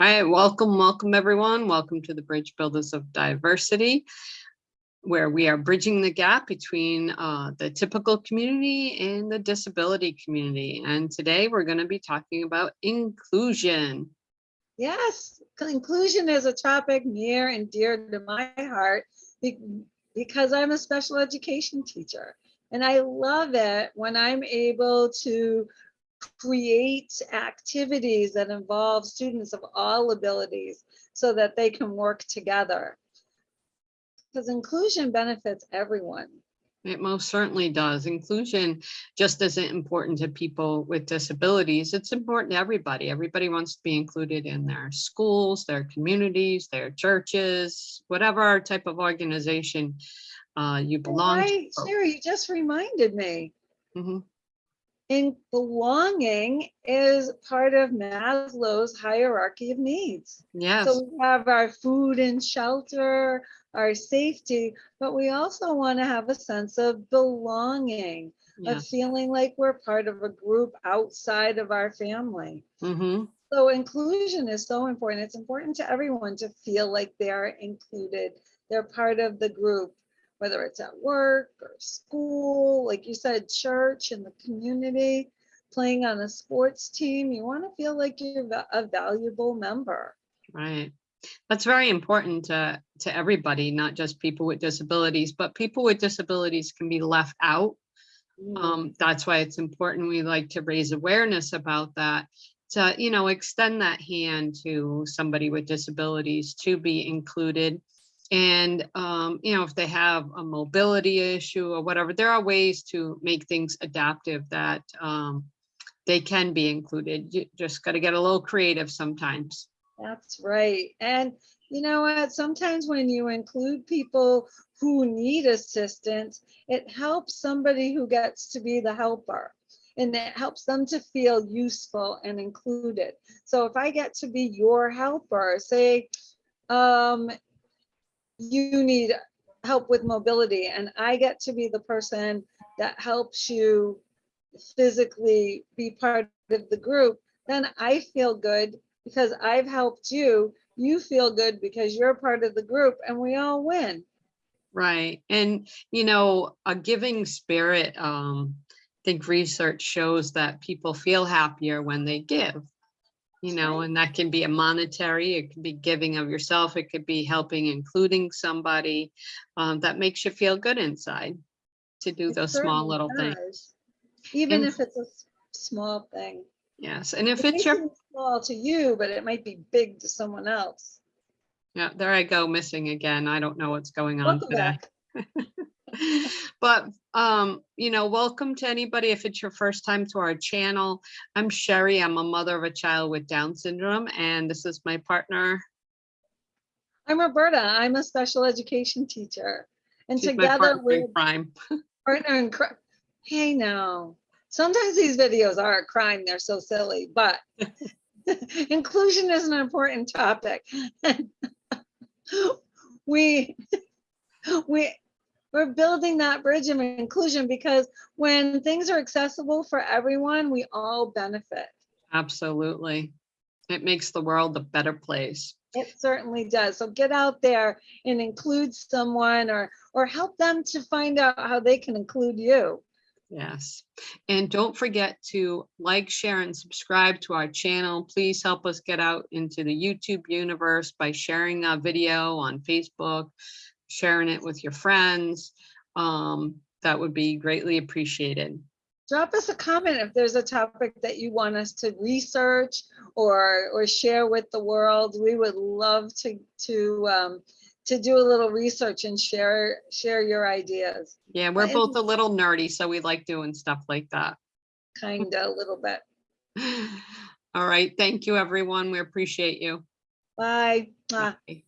All right, welcome, welcome everyone. Welcome to the Bridge Builders of Diversity, where we are bridging the gap between uh, the typical community and the disability community. And today we're going to be talking about inclusion. Yes, inclusion is a topic near and dear to my heart because I'm a special education teacher. And I love it when I'm able to create activities that involve students of all abilities so that they can work together. Because inclusion benefits everyone. It most certainly does. Inclusion just isn't important to people with disabilities. It's important to everybody. Everybody wants to be included in their schools, their communities, their churches, whatever type of organization uh, you belong Right, to. Sherry, you just reminded me. Mhm. And belonging is part of Maslow's hierarchy of needs. Yes, So we have our food and shelter, our safety, but we also want to have a sense of belonging, of feeling like we're part of a group outside of our family. hmm So inclusion is so important. It's important to everyone to feel like they're included. They're part of the group, whether it's at work or school, like you said, church and the community, playing on a sports team. You want to feel like you're a valuable member. Right. That's very important to, to everybody, not just people with disabilities, but people with disabilities can be left out. Um, that's why it's important. We like to raise awareness about that, to, you know, extend that hand to somebody with disabilities to be included. And, um, you know, if they have a mobility issue or whatever, there are ways to make things adaptive that, um, they can be included. You just got to get a little creative sometimes. That's right. And you know what? Sometimes when you include people who need assistance, it helps somebody who gets to be the helper. And it helps them to feel useful and included. So if I get to be your helper, say, um, you need help with mobility, and I get to be the person that helps you physically be part of the group, then I feel good because I've helped you. You feel good because you're part of the group and we all win. Right. And, you know, a giving spirit, um, I think research shows that people feel happier when they give. You know, and that can be a monetary, it could be giving of yourself, it could be helping, including somebody um, that makes you feel good inside to do It those small little things. Even And- if it's a small thing. Yes. And if It it's your, small to you, but it might be big to someone else. yeah, there I go missing again. I don't know what's going on Welcome today. But, um, you know, welcome to anybody if it's your first time to our channel. I'm Sherry. I'm a mother of a child with Down syndrome, and this is my partner. I'm Roberta. I'm a special education teacher. And She's together we're crime. partner in crime. Hey, now, sometimes these videos are a crime. They're so silly, but inclusion is an important topic. we, we, we're building that bridge of inclusion because when things are accessible for everyone, we all benefit. Absolutely. It makes the world a better place. It certainly does. So get out there and include someone or, or help them to find out how they can include you. Yes. And don't forget to like, share, and subscribe to our channel. Please help us get out into the YouTube universe by sharing a video on Facebook, sharing it with your friends. Um, that would be greatly appreciated. drop us a comment if there's a topic that you want us to research or or share with the world. We would love to to um, to do a little research and share share your ideas, Yeah, we're and- both a little nerdy, so we like doing stuff like that. kind of a little bit. All right, thank you, everyone. We appreciate you. Bye. Bye.